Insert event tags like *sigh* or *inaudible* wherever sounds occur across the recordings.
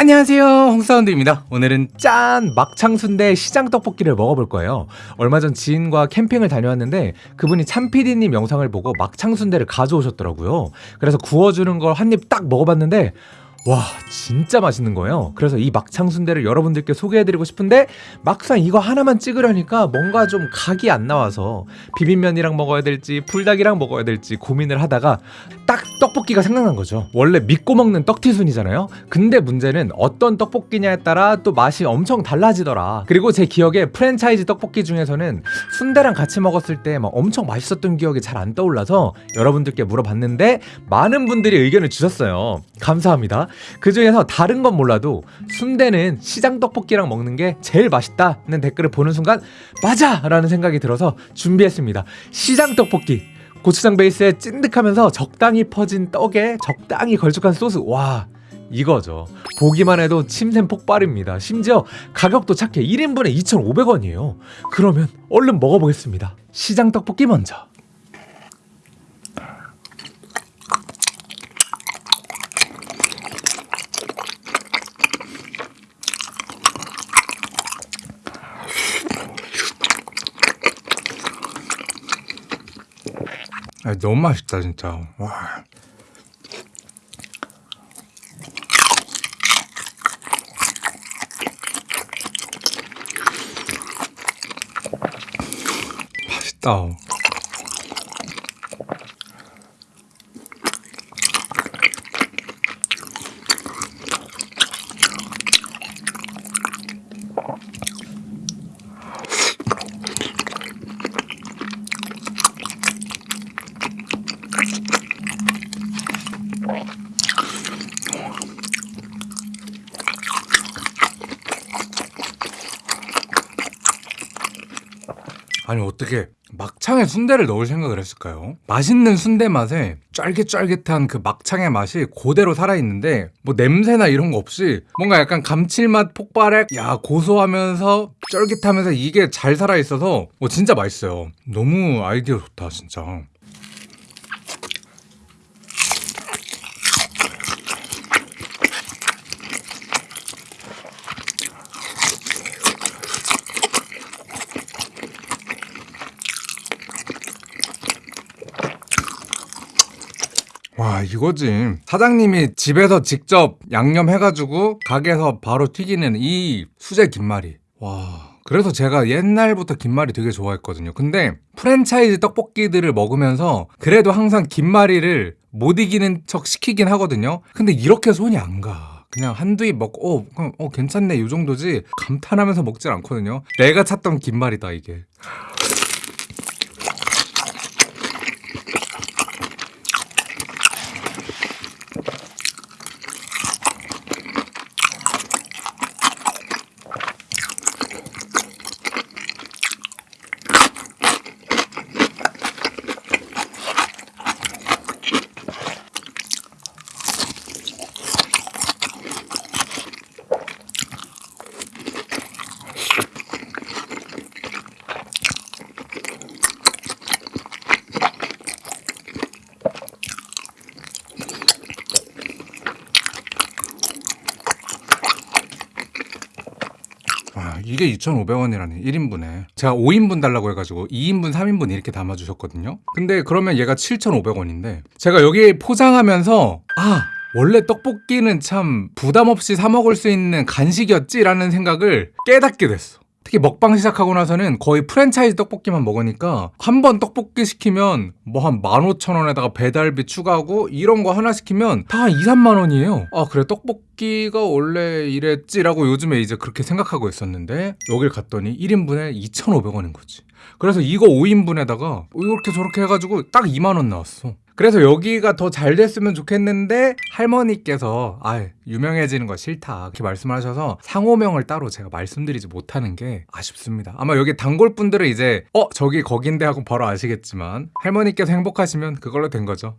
안녕하세요. 홍사운드입니다. 오늘은 짠! 막창순대 시장떡볶이를 먹어볼 거예요. 얼마 전 지인과 캠핑을 다녀왔는데 그분이 참PD님 영상을 보고 막창순대를 가져오셨더라고요. 그래서 구워주는 걸 한 입 딱 먹어봤는데 와 진짜 맛있는 거예요. 그래서 이 막창 순대를 여러분들께 소개해드리고 싶은데 막상 이거 하나만 찍으려니까 뭔가 좀 각이 안 나와서 비빔면이랑 먹어야 될지 불닭이랑 먹어야 될지 고민을 하다가 딱 떡볶이가 생각난 거죠. 원래 믿고 먹는 떡티순이잖아요. 근데 문제는 어떤 떡볶이냐에 따라 또 맛이 엄청 달라지더라. 그리고 제 기억에 프랜차이즈 떡볶이 중에서는 순대랑 같이 먹었을 때 막 엄청 맛있었던 기억이 잘 안 떠올라서 여러분들께 물어봤는데 많은 분들이 의견을 주셨어요. 감사합니다 그 중에서 다른 건 몰라도 순대는 시장 떡볶이랑 먹는 게 제일 맛있다는 댓글을 보는 순간 맞아! 라는 생각이 들어서 준비했습니다. 시장 떡볶이. 고추장 베이스에 찐득하면서 적당히 퍼진 떡에 적당히 걸쭉한 소스. 와 이거죠. 보기만 해도 침샘 폭발입니다. 심지어 가격도 착해. 1인분에 2,500원이에요. 그러면 얼른 먹어보겠습니다. 시장 떡볶이 먼저 아, 너무 맛있다 진짜 와. 맛있다 아니 어떻게 막창에 순대를 넣을 생각을 했을까요? 맛있는 순대 맛에 쫄깃쫄깃한 그 막창의 맛이 그대로 살아있는데 뭐 냄새나 이런 거 없이 뭔가 약간 감칠맛 폭발에 야 고소하면서 쫄깃하면서 이게 잘 살아있어서 뭐 진짜 맛있어요 너무 아이디어 좋다 진짜 와 이거지. 사장님이 집에서 직접 양념해가지고 가게에서 바로 튀기는 이 수제 김말이. 와 그래서 제가 옛날부터 김말이 되게 좋아했거든요. 근데 프랜차이즈 떡볶이들을 먹으면서 그래도 항상 김말이를 못 이기는 척 시키긴 하거든요. 근데 이렇게 손이 안가. 그냥 한두 입 먹고 어, 어 괜찮네. 이 정도지. 감탄하면서 먹질 않거든요. 내가 찾던 김말이다 이게 이게 2,500원이라니. 1인분에. 제가 5인분 달라고 해가지고 2인분 3인분 이렇게 담아주셨거든요. 근데 그러면 얘가 7,500원인데 제가 여기 포장하면서 아 원래 떡볶이는 참 부담 없이 사 먹을 수 있는 간식이었지라는 생각을 깨닫게 됐어 특히 먹방 시작하고 나서는 거의 프랜차이즈 떡볶이만 먹으니까 한 번 떡볶이 시키면 뭐 한 15,000원에다가 배달비 추가하고 이런 거 하나 시키면 다 한 2, 3만 원이에요. 아 그래 떡볶이가 원래 이랬지라고 요즘에 이제 그렇게 생각하고 있었는데 여길 갔더니 1인분에 2,500원인 거지. 그래서 이거 5인분에다가 이렇게 저렇게 해가지고 딱 2만 원 나왔어 그래서 여기가 더 잘 됐으면 좋겠는데 할머니께서 아 유명해지는 거 싫다. 이렇게 말씀을 하셔서 상호명을 따로 제가 말씀드리지 못하는 게 아쉽습니다. 아마 여기 단골 분들은 이제 어 저기 거긴데 하고 바로 아시겠지만 할머니께서 행복하시면 그걸로 된 거죠.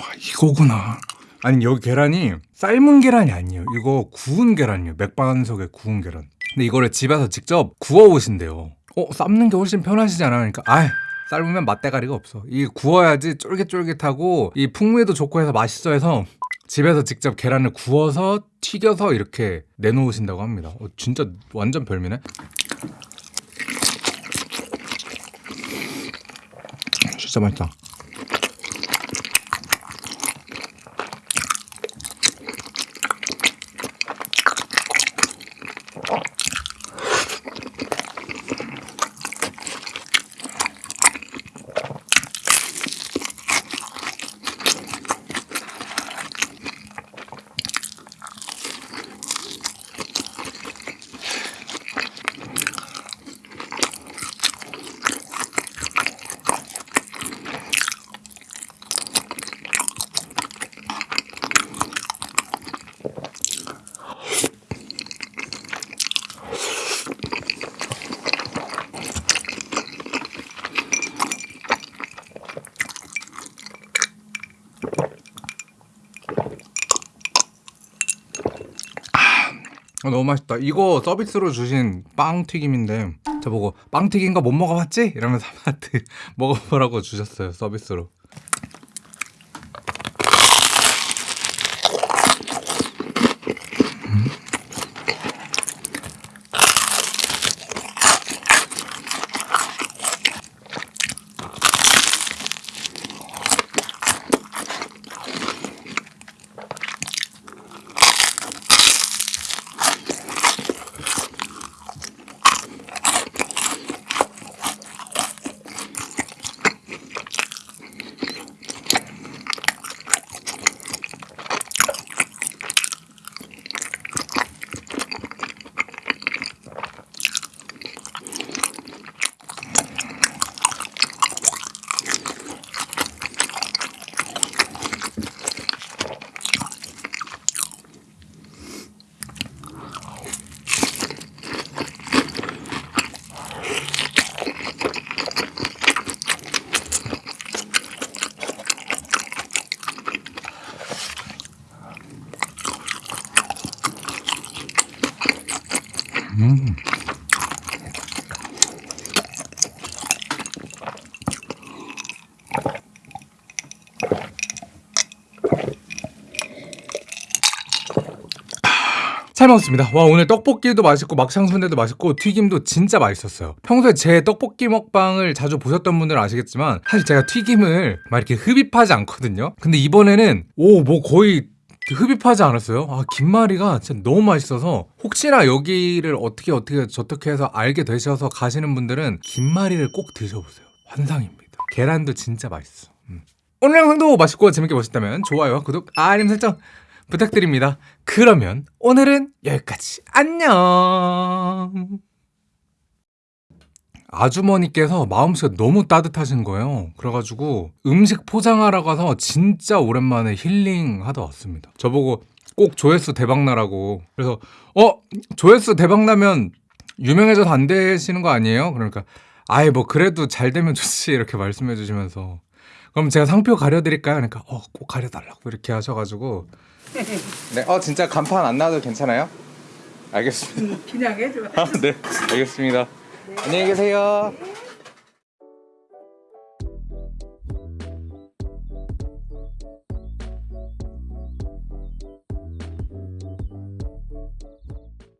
와 이거구나 아니 여기 계란이 삶은 계란이 아니에요. 이거 구운 계란이에요. 맥반석에 구운 계란. 근데 이거를 집에서 직접 구워 오신대요. 어 삶는 게 훨씬 편하시잖아. 그러니까 아 삶으면 맛대가리가 없어. 이 구워야지 쫄깃쫄깃하고 이 풍미도 좋고 해서 맛있어 해서 집에서 직접 계란을 구워서 튀겨서 이렇게 내놓으신다고 합니다. 어, 진짜 완전 별미네. 진짜 맛있다 아, 너무 맛있다. 이거 서비스로 주신 빵 튀김인데 저보고 빵 튀긴 거못 먹어봤지? 이러면서 *laughs* 한테 먹어보라고 주셨어요 서비스로. 잘 먹었습니다. 와 오늘 떡볶이도 맛있고 막창순대도 맛있고 튀김도 진짜 맛있었어요. 평소에 제 떡볶이 먹방을 자주 보셨던 분들은 아시겠지만 사실 제가 튀김을 막 이렇게 흡입하지 않거든요. 근데 이번에는 오 뭐 거의 흡입하지 않았어요. 아 김말이가 진짜 너무 맛있어서 혹시나 여기를 어떻게 어떻게 저떻게 해서 알게 되셔서 가시는 분들은 김말이를 꼭 드셔보세요. 환상입니다. 계란도 진짜 맛있어. 음. 오늘 영상도 맛있고 재밌게 보셨다면 좋아요, 구독, 알림 설정 부탁드립니다. 그러면 오늘은 여기까지. 안녕. 아주머니께서 마음씨가 너무 따뜻하신 거예요. 그래가지고 음식 포장하러 가서 진짜 오랜만에 힐링 하다 왔습니다. 저보고 꼭 조회수 대박나라고. 그래서 어 조회수 대박나면 유명해져서 안 되시는 거 아니에요? 그러니까 아예 뭐 그래도 잘 되면 좋지 이렇게 말씀해 주시면서 그럼 제가 상표 가려드릴까요? 그러니까 어 꼭 가려달라고 이렇게 하셔가지고 네, 어 진짜 간판 안 놔도 괜찮아요? 알겠습니다. 그냥 해줘. 아, 네, 알겠습니다. 안녕히 계세요.